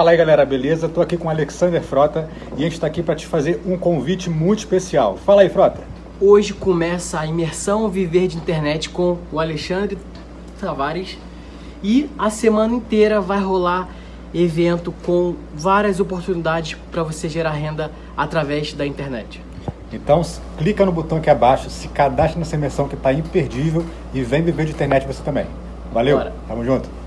Fala aí galera, beleza? Estou aqui com o Alexander Frota e a gente está aqui para te fazer um convite muito especial. Fala aí, Frota. Hoje começa a imersão Viver de Internet com o Alexandre Tavares e a semana inteira vai rolar evento com várias oportunidades para você gerar renda através da internet. Então clica no botão aqui abaixo, se cadastre nessa imersão que está imperdível e vem viver de internet você também. Valeu, Bora. tamo junto.